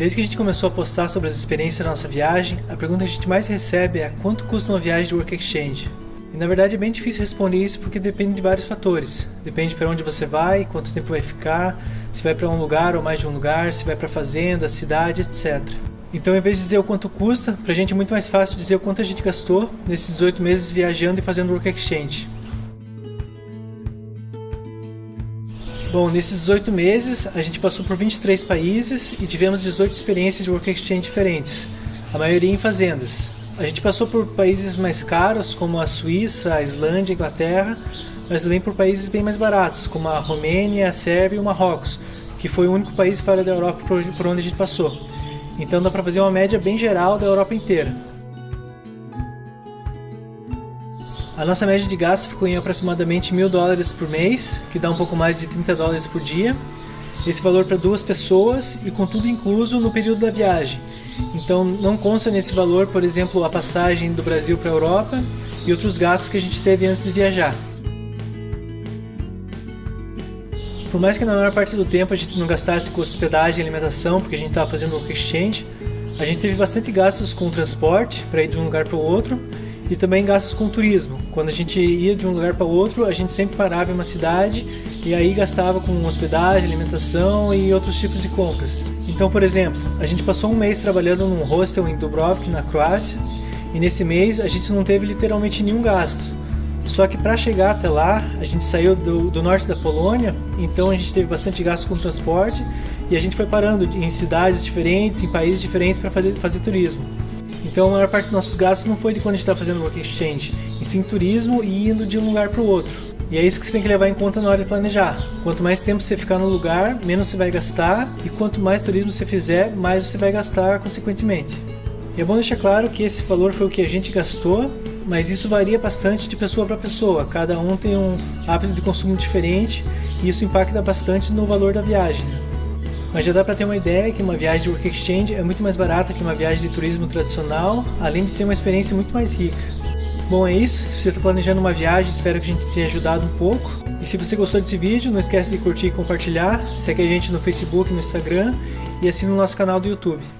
Desde que a gente começou a postar sobre as experiências da nossa viagem, a pergunta que a gente mais recebe é quanto custa uma viagem de Work Exchange? E na verdade é bem difícil responder isso porque depende de vários fatores. Depende para onde você vai, quanto tempo vai ficar, se vai para um lugar ou mais de um lugar, se vai para fazenda, cidade, etc. Então, em vez de dizer o quanto custa, para a gente é muito mais fácil dizer o quanto a gente gastou nesses 18 meses viajando e fazendo Work Exchange. Bom, nesses 18 meses a gente passou por 23 países e tivemos 18 experiências de Work Exchange diferentes, a maioria em fazendas. A gente passou por países mais caros, como a Suíça, a Islândia, a Inglaterra, mas também por países bem mais baratos, como a Romênia, a Sérvia e o Marrocos, que foi o único país fora da Europa por onde a gente passou. Então dá para fazer uma média bem geral da Europa inteira. A nossa média de gasto ficou em aproximadamente mil dólares por mês, que dá um pouco mais de 30 dólares por dia. Esse valor para duas pessoas e com tudo incluso no período da viagem. Então não consta nesse valor, por exemplo, a passagem do Brasil para a Europa e outros gastos que a gente teve antes de viajar. Por mais que na maior parte do tempo a gente não gastasse com hospedagem e alimentação, porque a gente estava fazendo o exchange, a gente teve bastante gastos com transporte para ir de um lugar para o outro e também gastos com turismo. Quando a gente ia de um lugar para outro, a gente sempre parava em uma cidade e aí gastava com hospedagem, alimentação e outros tipos de compras. Então, por exemplo, a gente passou um mês trabalhando num hostel em Dubrovnik, na Croácia, e nesse mês a gente não teve literalmente nenhum gasto. Só que para chegar até lá, a gente saiu do, do, norte da Polônia, então a gente teve bastante gasto com transporte e a gente foi parando em cidades diferentes, em países diferentes para fazer, fazer turismo. Então a maior parte dos nossos gastos não foi de quando a gente está fazendo work exchange, e sim turismo e indo de um lugar para o outro. E é isso que você tem que levar em conta na hora de planejar. Quanto mais tempo você ficar no lugar, menos você vai gastar, e quanto mais turismo você fizer, mais você vai gastar consequentemente. E é bom deixar claro que esse valor foi o que a gente gastou, mas isso varia bastante de pessoa para pessoa. Cada um tem um hábito de consumo diferente e isso impacta bastante no valor da viagem. Mas já dá para ter uma ideia que uma viagem de Work Exchange é muito mais barata que uma viagem de turismo tradicional, além de ser uma experiência muito mais rica. Bom, é isso. Se você está planejando uma viagem, espero que a gente tenha ajudado um pouco. E se você gostou desse vídeo, não esquece de curtir e compartilhar. Segue a gente no Facebook no Instagram e assina o nosso canal do YouTube.